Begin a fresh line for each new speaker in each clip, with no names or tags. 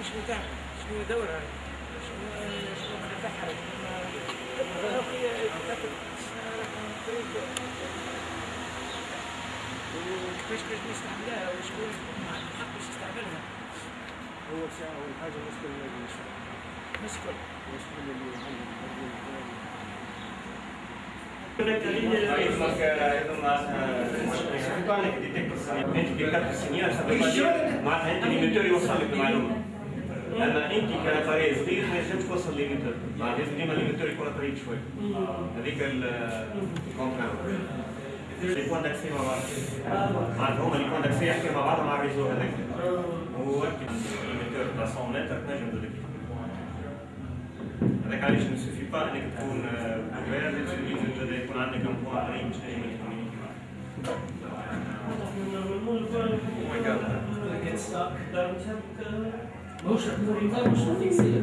مش متاح. شنو دورها شنو شنو تبعها وكيفاش باش نستعملها وشكون عنده الحق باش يستعملها
هو ساعة أول حاجة مسكن الذي
يشتغل
مسكن مسكن اللي عندك السيgnal
معناتها انت اللي يوصل لك المعلومه اما انت كاباري صغير ما ينجمش توصل ليميتور معناتها لازم ديما الليميتور يكون قريب شوي. هذيك الكونترول لي بوان داكسي مع بعض معناتها هما لي بوان داكسي يحكيو مع بعض مع الريزو هذاك. وأكيد الليميتور تاع 100 متر تنجم تزيد هذاك علاش ما سوفي با إنك تكون كبير لازم يكون عندك ان بوان قريب باش تنجم تكومينيكي
مش مريضه مش
فيكسيه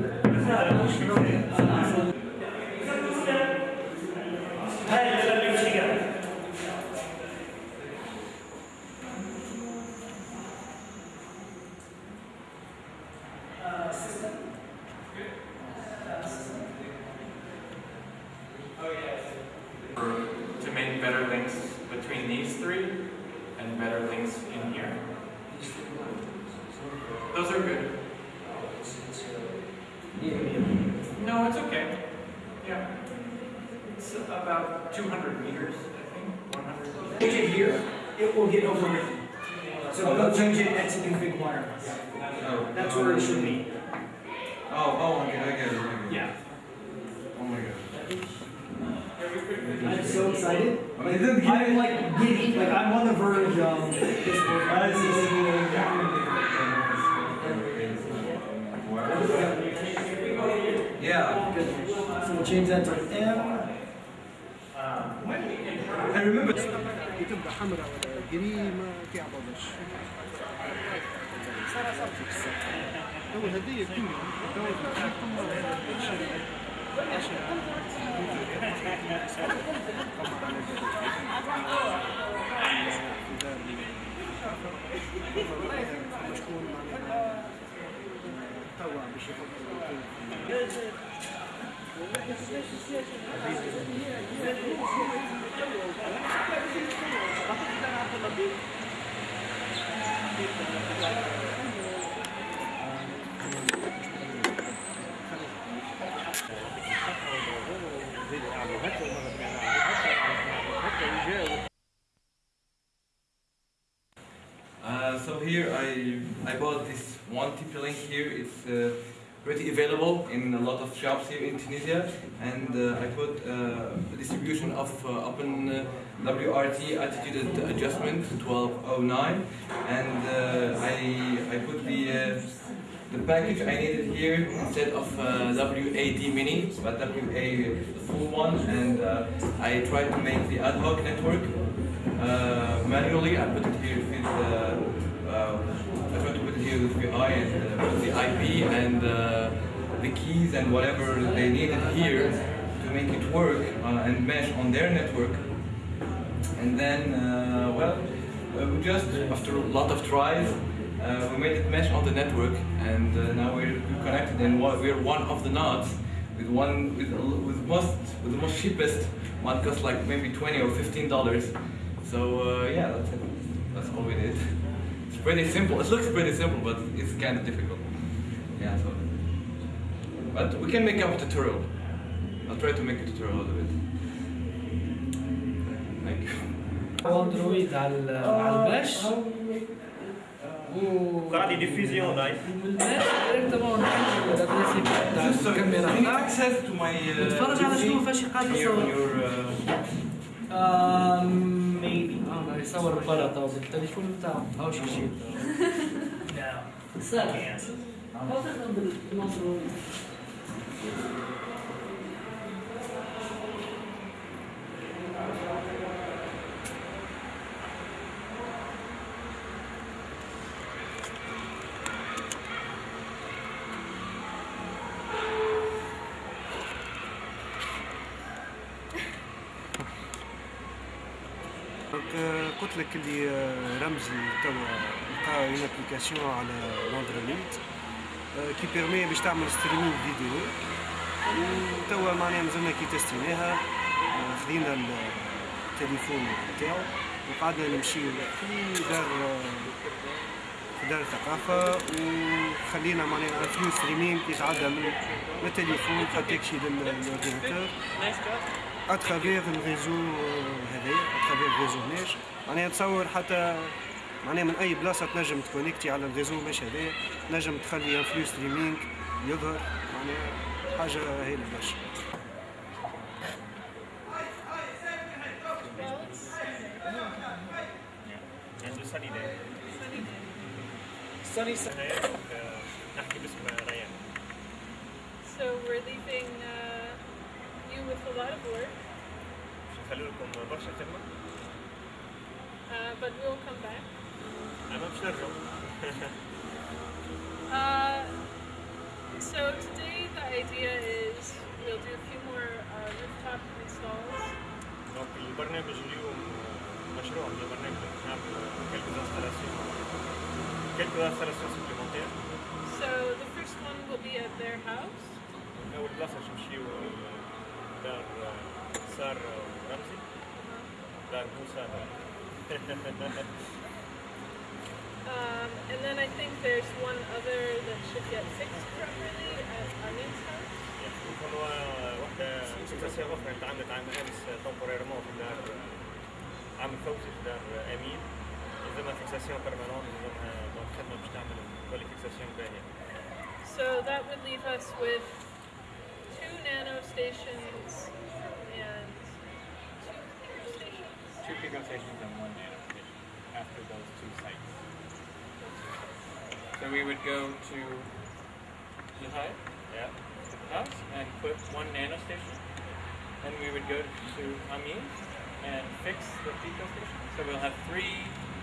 it will get overwritten. So go change it at the config wire. That's where it should be.
Oh, oh, I get, I get it. I get it.
Yeah.
Oh my god.
I'm so excited.
I'm like,
I'm like giddy, like I'm on the verge of this work.
Yeah.
So we'll change that to M.
I remember.
يجري ما كيعضلش هو هديه الدنيا توا باش يحطوا
Uh, so here I I bought this one TP-Link here. It's uh, pretty available in a lot of shops here in Tunisia, and uh, I put uh, distribution of uh, Open uh, WRT attitude adjustment 1209, and uh, I I put the uh, the package I needed here instead of uh, WAD mini, but WA the full one, and I tried to make the ad hoc network manually. I put it here with uh, uh, I tried to put it here and uh, the IP and uh, the keys and whatever they needed here to make it work uh, and mesh on their network. And then, uh, well, uh, we just after a lot of tries, we made it mesh on the network, and now we're connected, and we're one of the nodes with one with with most with the most cheapest one costs like maybe twenty or fifteen dollars. So uh, yeah, that's it. That's all we did. It's pretty simple. It looks pretty simple, but it's kind of difficult. Yeah. So, but we can make up a tutorial. I'll try to make a tutorial out of it. Thank you.
اندرويد على على الباش و
قاعد يديفيزيون لايف
والباش ديريكتومون نحل الادريس تاع
Just uh,
الكاميرا
any
تاعك
access to my uh,
نتفرج على شنو فاش قاعد
here
بيصور بلطة وبالتليفون بتاعه
هاوش يشيل ساكن يعني ابليكاسيون على الاندرويد آه، كي بيرمي باش تعمل ستريمينغ فيديو وتوا معناها مازلنا كي تستيناها آه، خذينا التليفون نتاعو وقعدنا نمشيو في دار آه، في دار الثقافة وخلينا معناها فيو ستريمينغ يتعدى من التليفون حتى يكشي للاورديناتور اترافيغ الريزو هذايا اترافيغ الريزو ماش معناها تصور حتى معناها من أي بلاصة تنجم تكونيكتي على الريزو ماش هذايا تنجم تخلي ان فلو ستريمينغ يظهر معناها حاجة هايلة برشا.
Sunny side.
كيلكو انستالاسيون سوبليمونتير
So the first one will be at their house.
أول بلاصة باش نمشيو دار سار ورمزي دار موسى
Um, and then I think there's one other that should get fixed properly at Amin's house.
يكون هو واحدة فيكساسيون أخرى تعملت عام أمس تومبوريرمون في دار عام فوزي في دار أمين permanente. Eh,
so that would leave us with two nano stations and two pico stations.
Two pico stations and one nano station after those two sites. So we would go to Zhuhai,
yeah,
house and put one nano station. Then we would go to Amin and fix the pico station. So we'll have three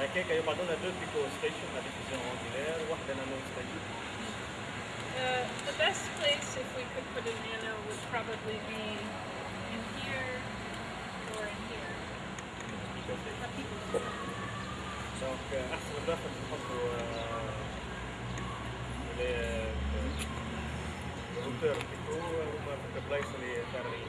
هكاك يقعدوا لنا دو بيكو ستيشن لا ديفيزيون اونجولير وحده نانو ستيشن
Uh, the best place if we could put a nano would probably be in here or in here.
بيكو ستيشن
A pico station.
دونك احسن من داخل نحطوا اللي الروتور بيكو هما في البلايص اللي فارغين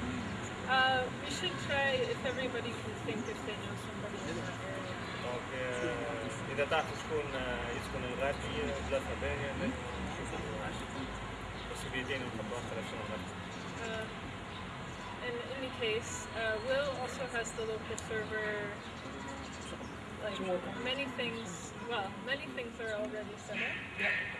Uh,
we should try if everybody can think if they know somebody in that area.
دونك اذا تعرفوا شكون يسكن الغادي بلاصه باهيه لازم نشوفوا possibilitين نحطوا انستالاسيون غادي
Uh, in any case, uh, Will also has the local server. Like many things, well, many things are already set up.
دونك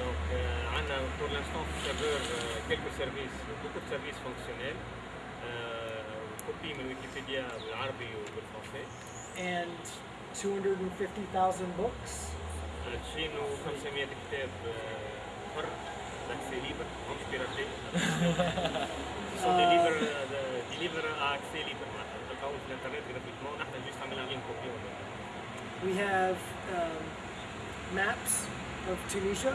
دونك عندنا pour l'instant في السيرفر quelques services beaucoup de services fonctionnels كوبي من ويكيبيديا بالعربي وبالفرنسي
and 250,000 books.
2500 كتاب حر d'accès libre مش بيراتي sont des livres des livres à accès libre معناتها تلقاو في الانترنت gratuitement نحن جيست عملنا لهم كوبي
We have um, maps of Tunisia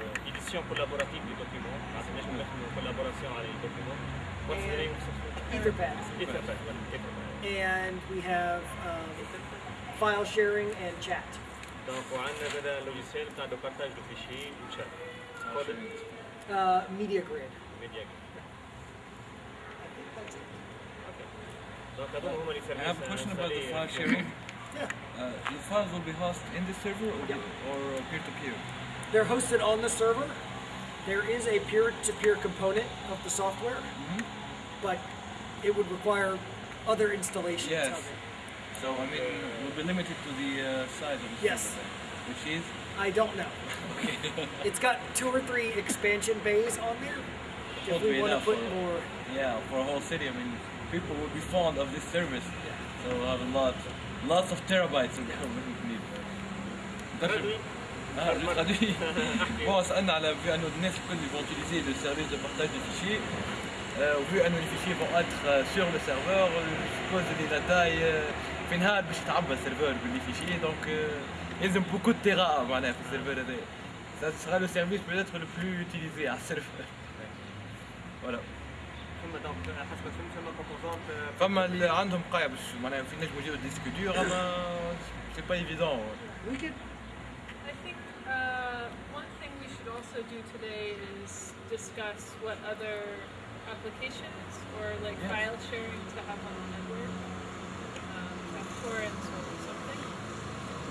documents معناتها نجم نخدموا collaboration على les documents What's the name of software?
Etherpad.
Etherpad, voilà, Etherpad.
And we have um, file sharing and chat.
دونك وعندنا زاد لوجيسيال تاع دو بارتاج دو فيشي وشات
Uh, media grid.
ميديا
I think that's it.
دونك هذول هما اللي
I have a question about the file sharing.
Yeah.
Uh, the files will be hosted in the server or,
Yeah.
or uh, peer-to-peer?
they're hosted on the server. There is a peer-to-peer -peer component of the software,
mm -hmm.
but it would require other installations
yes.
of it.
So I mean, we'll be limited to the uh, size of the
yes.
server, which is?
I don't know. okay. it's got two or three expansion bays on there. If we want to put
for,
more...
Yeah, for a whole city, I mean, people will be fond of this service. Yeah. So we'll have a lot, lots of terabytes of yeah. need.
That's
Ah, je traduis. bon, سألنا على vu أنه الناس الكل vont utiliser le service de partage de fichiers. Euh, vu أنه les fichiers vont être euh, sur le serveur, je suppose اللي la taille euh, في نهار باش يتعبى السيرفر باللي فيشي دونك euh, يلزم beaucoup de تيرا معناها في السيرفر هذايا. Ça sera le service peut-être le plus utilisé على السيرفر. Voilà.
ثم دونك حسب فهمت ثم كومبوزونت
فما اللي عندهم قاية باش معناها في نجم يجيو ديسك دور اما سي با ايفيدون
also do today is discuss what other applications or like
Yeah.
file sharing to have on the network, um, like torrents or something.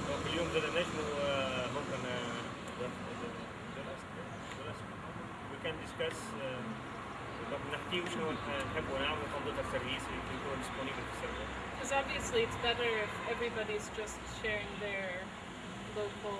دونك اليوم زاد نجموا آه، ممكن وي كان ديسكاس دونك نحكيو شنو نحبوا نعملوا كمبيوتر سيرفيس اللي يكون ديسپونيبل في السيرفر
Because obviously it's better if everybody's just sharing their local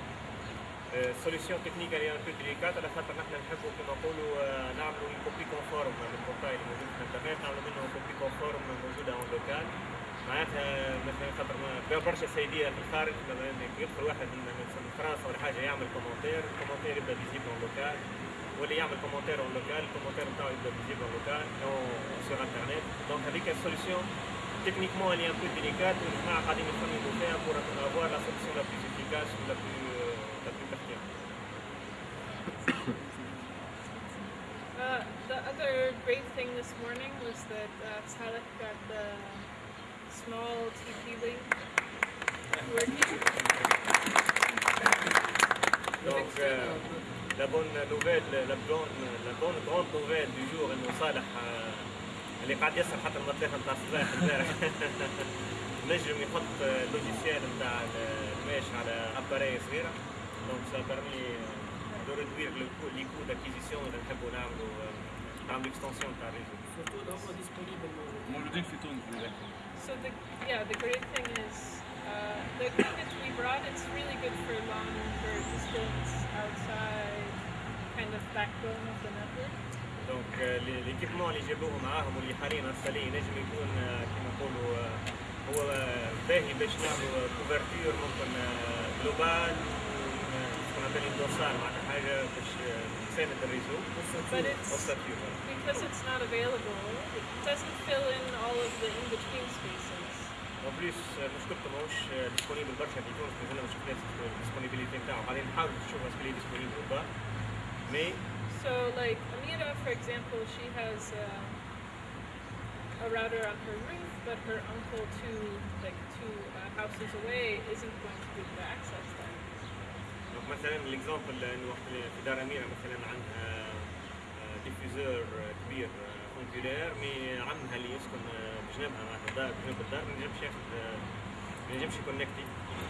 السوليسيون تكنيك اللي بو ديليكات على خاطر نحن نحبوا كما نقولوا آه، نعملوا كوبي كونفورم من البورتاي اللي موجود في الإنترنت نعملوا منه كوبي كونفورم موجوده اون لوكال معناتها مثلا خاطر برشا سيدية في الخارج مثلا يدخل واحد من فرنسا ولا حاجة يعمل كومنتير الكومنتير يبدأ فيزيبل اون لوكال واللي يعمل كومنتير اون لوكال الكومنتير نتاعو يبدأ فيزيبل اون لوكال سور انترنت دونك هذيك السوليسيون تكنيكمون اللي ان بو ديليكات والجماعه قاعدين يخمموا فيها بور افوار لا سوليسيون لا بلو افيكاس ولا بلو لا بلو pertinente.
Uh, the other great thing this morning was that uh, Saleh got the small TP link working.
Donc, euh, la bonne nouvelle, la bonne, la bonne grande nouvelle du jour انه صالح اللي قاعد يسهر حتى المطيخ نتاع الصباح امبارح نجم يحط اللوجيسيال نتاع الماش على اباري صغيره دونك سا بيرمي دو ريدوير لي كو داكيزيسيون اذا نحبوا نعملوا آه، نعملوا اكستنسيون تاع الريزو
موجودين في تونس للأخير.
So the yeah, the great thing is uh, the equipment we brought. It's really good for longer distance outside kind of backbone of the network.
دونك ليكيبمون اللي جابوه معاهم واللي حاليا انستالي نجم يكون آه، كيما نقولوا آه، هو آه، باهي باش نعملوا كوفرتور ممكن جلوبال كما بالي دوسار معناتها حاجه باش آه، تساند الريزو
But it's
والساتيور
because it's not available. It doesn't fill in all of the in-between spaces.
اون بليس مشكلته ماهوش ديسبونيبل برشا في تونس مازلنا ما شفناش الديسبونيبيليتي نتاعو بعدين نحاول نشوف اسكو لي ديسبونيبل ولا با مي
So like Amira, for example, she has uh, a router on her roof, but her uncle two like two uh, houses away isn't going to be able to access that.
مثلا الاكزامبل أنه وقت في دار أميرة مثلا عندها ديفيزور كبير اونكولير مي عمها اللي يسكن آه، بجنبها معناتها الدار بجنب الدار ما ينجمش ياخذ ما ينجمش يكونكتي.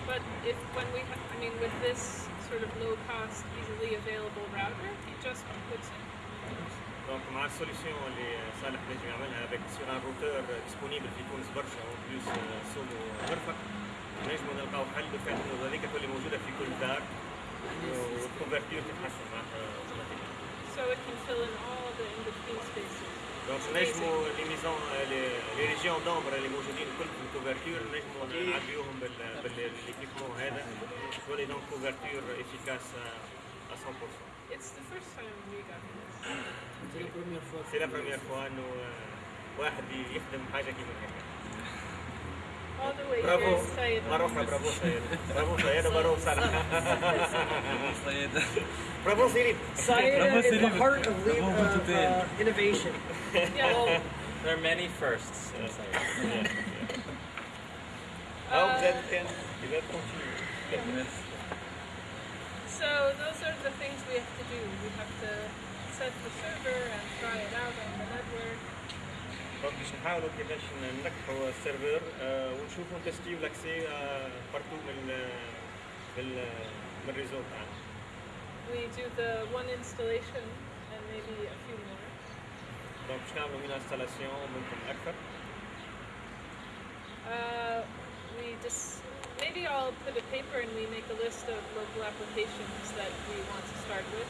But if when we, ha- I mean, with this sort of low cost, easily available router, he just puts in.
دونك مع السوليسيون اللي صالح نجم يعملها افيك سير ان روتور ديسپونيبل في تونس برشا اون بلوس سومو مرفق نجمو نلقاو حل بفات انه هذيك تولي موجوده في كل دار والكونفرتير تتحسن معناتها اوتوماتيك
So it can fill in all the in-between spaces.
دونك نجمو لي ميزون لي ريجيون دومبر اللي موجودين الكل في الكوفرتور نجمو نعديوهم بالايكيبمون هذا تولي دونك كوفرتور افيكاس 100%
It's the first time we got this.
سي لا بروميير فوا انه واحد يخدم حاجه كيما هكا
All the way Sayed.
Maroka, Sayed. Bravo
Sayed
or Maroka
Sayed. Is the heart of, uh, uh, innovation.
yeah,
well, there are many firsts in
I
hope that can, continue.
So those are the things we have to do. We have to set the server and try it out
دونك باش نحاولوا كيفاش ننجحوا السيرفر آه، ونشوفوا نتستيو لاكسي بارتو من من من الريزو تاعنا
We do the one installation and maybe a few more.
دونك باش نعملوا من انستالاسيون ممكن أكثر
Uh, we just maybe I'll put a paper and we make a list of local applications that we want to start with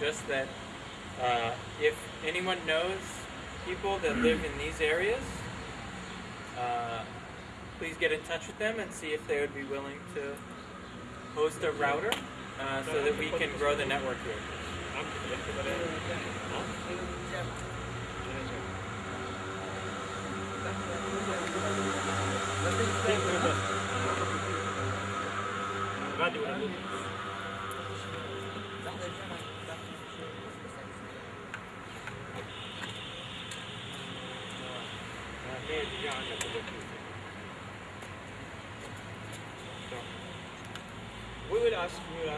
just that uh, if anyone knows people that live in these areas, uh, please get in touch with them and see if they would be willing to host a router uh, so that we can grow the network here.
عم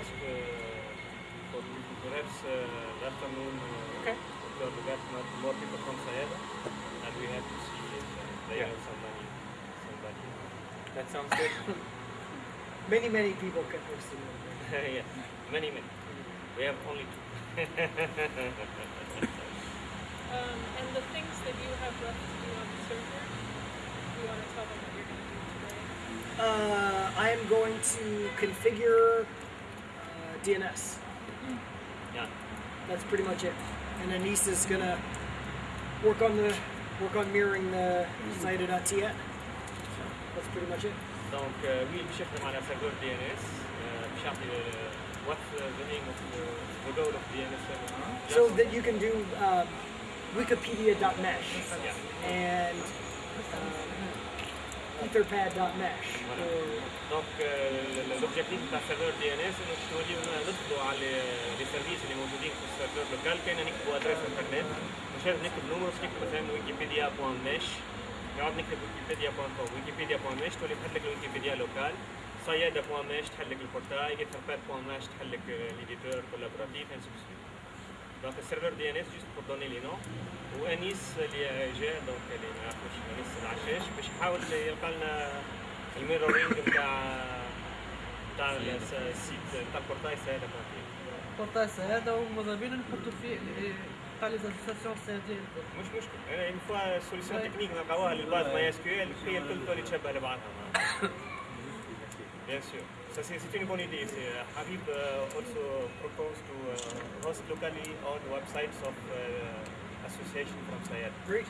ask, we will ask uh, for perhaps uh, that afternoon uh,
Okay.
because we got not more people from Sayeda and we have to see if uh, they
Yeah.
have somebody, somebody.
That sounds good.
Many, many people can host the network.
yeah, many, many. We have only two.
Um, and the things that you have left to do on the server, you want to tell them what you're going to do today?
Uh, I am going to configure DNS.
Yeah.
That's pretty much it. And then is gonna work on the work on mirroring the CIDA.tn. That's pretty much it.
DNS. Euh, euh, euh, what's uh, the, name of the, of DNS.
So that you can do um, Wikipedia.mesh
yeah.
and um, etherpad.mesh.
Voilà. Donc, l'objectif de la serveur DNS, c'est de على les services اللي موجودين في السيرفر لوكال، كاين نكتبوا ادريس انترنت، مش لازم نكتب نمرو، نكتب مثلا ويكيبيديا.mesh، نقعد نكتب ويكيبيديا.com، ويكيبيديا.mesh تولي تحط لك الويكيبيديا لوكال، صياده.mesh تحل لك البورتاي، etherpad.mesh تحل لك ليديتور كولابوراتيف، ainsi de. السيرفر دي ان اس جوست بور دوني لي نو وانيس اللي جاء دونك اللي ما يعرفوش انيس العشاش باش يحاول يلقى لنا الميرورينج نتاع نتاع السيت نتاع البورتاي سهله بوان
البورتاس هذا وماذا بينا نحطوا فيه تاع لي زاسوسياسيون سي
مش مشكل أنا اون فوا سوليسيون تكنيك نلقاوها للباز ماي اس كيو ال هي الكل تولي تشبه لبعضها Bien sûr. Ça, c'est c'est une bonne idée. C'est, uh, Habib uh, also proposed to uh, host locally on websites of uh, association from Sayed.
great.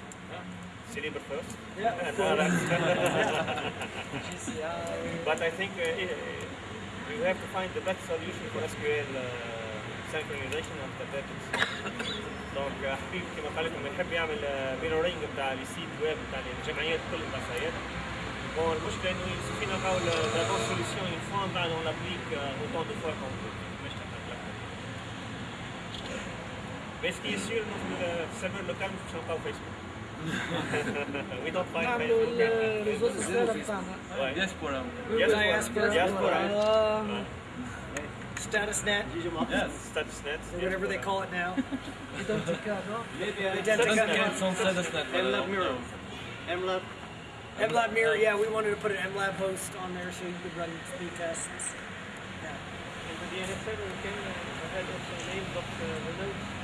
Celeber first.
Yeah, of
And
course.
others. but I think uh, i- you have to find the best solution for SQL uh, synchronization of the packets. دونك حبيب كما قال لكم يحب يعمل ميرورينج بتاع لي سيت ويب بتاع الجمعيات كل بتاع السيادة. Bon, moi je euh, la bonne solution une fois, ben, on l'applique euh, autant de fois qu'on peut. Mais ce qui est sûr, euh, le serveur local ne fonctionne pas au Facebook. we don't find Facebook.
réseau social
Ouais.
Diaspora.
Diaspora. Diaspora.
Um,
Yes.
Statusnet.
Or whatever they call it now. Identica,
no? Identica. Statusnet.
Mlab Mural. Mlab.
MLab mirror, yeah, we wanted to put an MLab host on there so you could run speed tests. Yeah.
And the NSL, we can ahead of the names of the results.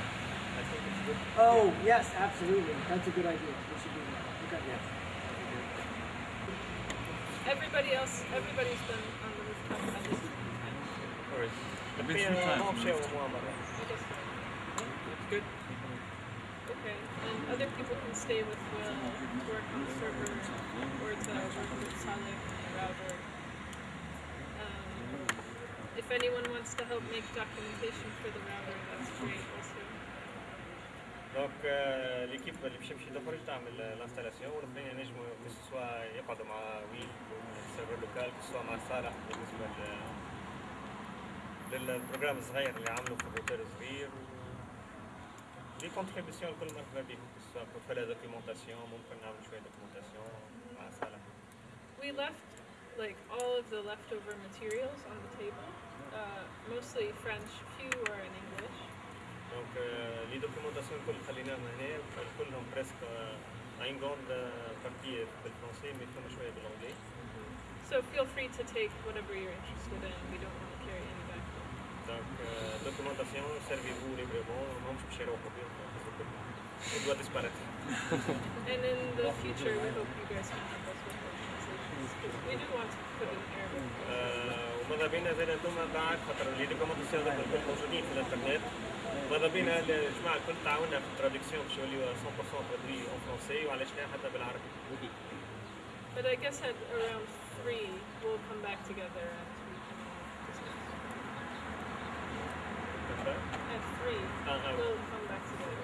Oh, yes, absolutely. That's a good idea. We should do that. Okay. Yes.
Everybody else, everybody's been on the rooftop at this time.
All right.
I've been three times.
I'll good.
And other people can stay with Will to work on the server or to work with Sonic and router. Um, if anyone wants to help make documentation for the router, that's great also.
دونك آه، ليكيب اللي باش يمشي تخرج تعمل الانستالاسيون والاخرين ينجموا سواء يقعدوا مع ويل السيرفر لوكال سواء مع صالح بالنسبة لل للبروجرام الصغير اللي عملوا في الروتر صغير لي كونتريبيسيون الكل مرحبا بهم سواء pour faire la documentation ممكن نعمل شويه دوكيومنتاسيون مع صالح
We left like all of the leftover materials on the table, uh, mostly French, few are in English.
دونك لي دوكيومنتاسيون الكل خليناهم هنا كلهم بريسك ان غوند بارتي بالفرنسي مي فما شويه بالانجلي
So feel free to take whatever you're interested in. We don't want to carry any back.
Donc, euh, documentation, servez-vous librement, non, je au bien, il doit disparaître.
And in the future, we hope you guys can help us with more translations. 'cause we do want to put in Arabic.
آه، وماذا بينا زاد أنتم بعد خاطر لي دوكيومنتاسيون هذوك الكل موجودين في الانترنت ماذا بينا الجماعه الكل تعاوننا في التراديكسيون باش يوليو 100% ترادوي اون فرونسي وعلاش لا حتى بالعربي.
But I guess at around three, we'll come back together and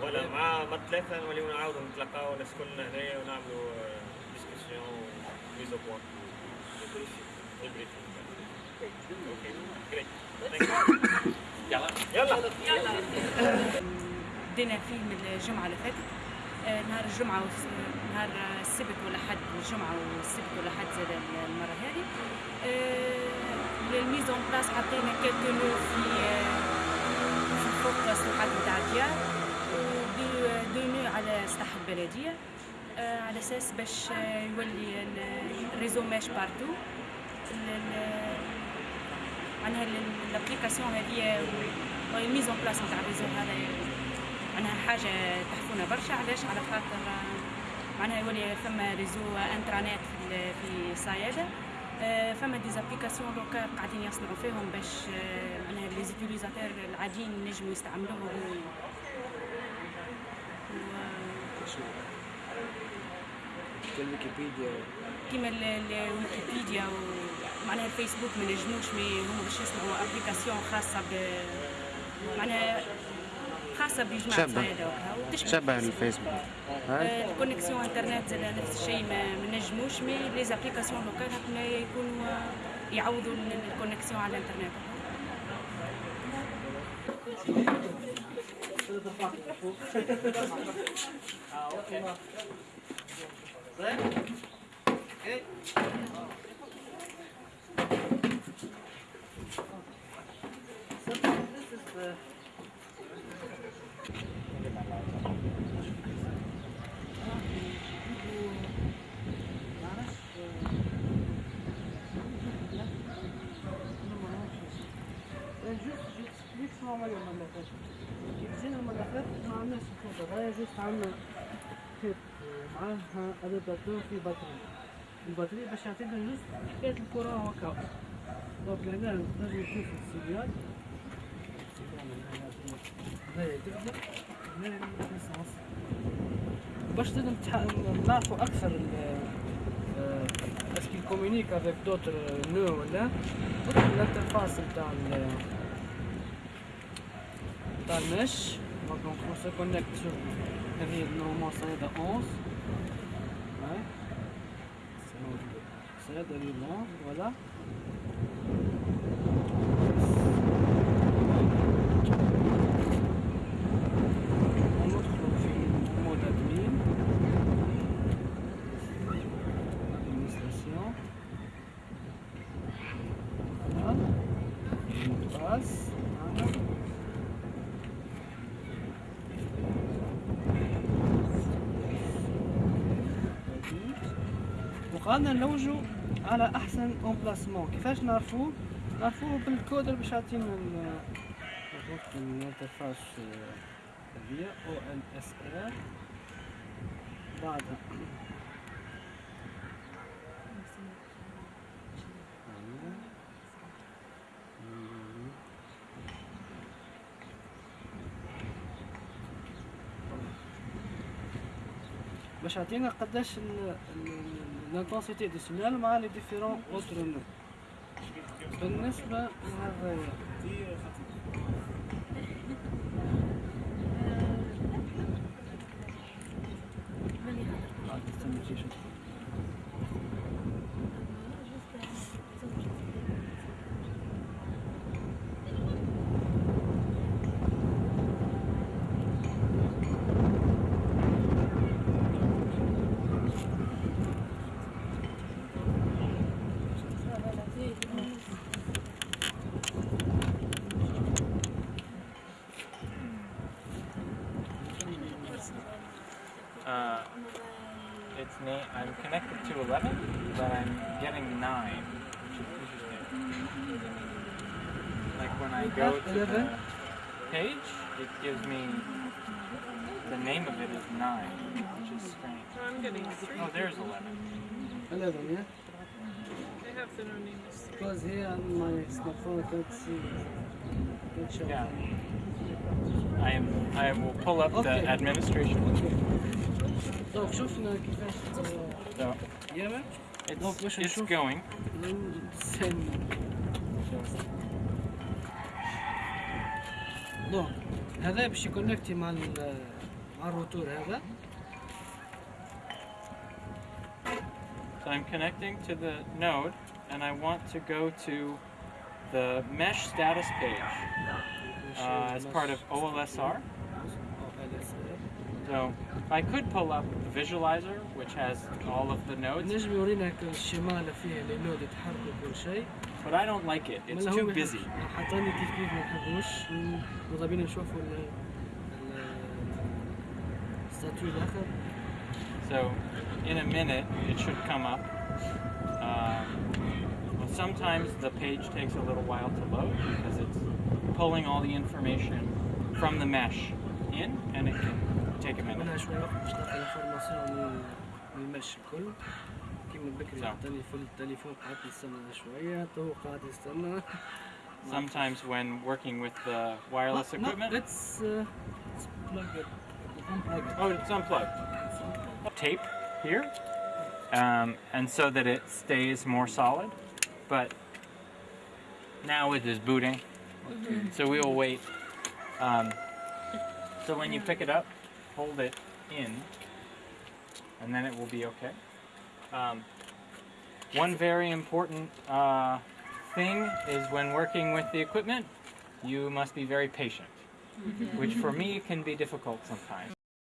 فوالا مع مع الثلاثه نوليو نعاودو نتلاقاو الناس كلنا هنايا ونعملو ديسكسيون ميزو بوان أوكي جريت يلا يلا
يلا
بدينا فيلم الجمعة اللي فاتت. آه، نهار الجمعة نهار السبت والأحد الجمعة والسبت والأحد زاد المرة هذه. للميزون بلاس حطينا كاتلو في آه، في فوق السطوحات نتاع الديار ودو دو نو على سطح البلدية آه، على أساس باش آه، يولي ال- الريزو ماش بارتو. معناها ال- الابليكاسيون هذه الميز اون بلاس نتاع الريزو هذا. معناها حاجة تحفونا برشا. علاش؟ على خاطر آه، معناها يولي فما ريزو انترانيت في ال- آه، فما ديزابليكاسيون دوكا قاعدين يصنعوا فيهم باش آه، معناها لي زيتيليزاتور العاديين ينجموا يستعملوهم. و-
كالويكيبيديا
كيما ال- ال- الويكيبيديا ومعناها الفيسبوك ما نجموش مي هما باش يصنعوا ابليكاسيون خاصة ب معناها خاصه بجماعه وتشبه
شبه
الفيسبوك. الكونيكسيون انترنت زاد نفس الشيء ما نجموش مي لي زابليكاسيون لوكال هكما يكونوا يعوضوا ال- الكونيكسيون على الانترنت
This عمل الملفات جبزين الملفات ما عملناش الخطة هي جست عملنا كتاب معاها ادابتور في باتري الباتري باش يعطينا جست حكاية الكرة هكا دونك هنا نقدر نشوف السيبيان باش تنجم نعرفوا أكثر اسكي كومونيك افيك دوتر نو ولا الانترفاس نتاع on se connecte sur le rive normalement c'est de 11. Ouais. C'est de rive 11, voilà. Voilà. Administration. Voilà. Une passe. وقعدنا نلوجوا على أحسن امبلاسمون كيفاش نعرفوه نعرفوه بالكود اللي باش يعطينا ال- الانترفاس هذيا أو ال اس ار بعدها باش يعطينا قداش لانتونسيتي دو سينيال مع لي ديفيرون اوتر نو بالنسبة
للغاية Thank you. go to the
11?
page, it gives me the name of it is 9, which is strange.
Oh, I'm getting three.
Oh, there's 11.
11 yeah
I have the no name as three.
because here on my smartphone I can't see can't show
Yeah. I am. I will pull up the
Okay.
administration.
طيب شفنا كيفاش
So
ياما
it's,
Donc, moi, je
it's
chauffe.
going.
نستنى دونك هذا باش يكونكتي مع ال- مع الروتور هذا
So I'm connecting to the node, and I want to go to the mesh status page uh, as part of OLSR. So I could pull up the visualizer, which has all of the nodes,
نجم يورينا الشمال فيه لي نود يتحركوا كل شيء
but I don't like it. It's
ملا هو
too
ما يحب-
busy.
حطاني كيف كيف ما نحبوش ماذا بينا نشوفوا ال ال- الستاتيو الاخر
So in a minute, it should come up. Um, well, sometimes the page takes a little while to load because it's pulling all the information from the mesh in, and it can take a minute.
منها شوية وقت باش تلقى الانفورماسيون من من المش الكل كيما بكري
صح.
عطاني في التليفون قعدت نستنى شوية تو قاعد يستنى
Sometimes when working with the wireless equipment,
Let's uh, let's plug it. Unplug it.
oh, it's unplugged. Tape here, um, and so that it stays more solid. But now it is booting, so we will wait. Um, so when you pick it up, hold it in, and then it will be okay. Um, one very important uh, thing is when working with the equipment, you must be very patient, which for me can be difficult sometimes.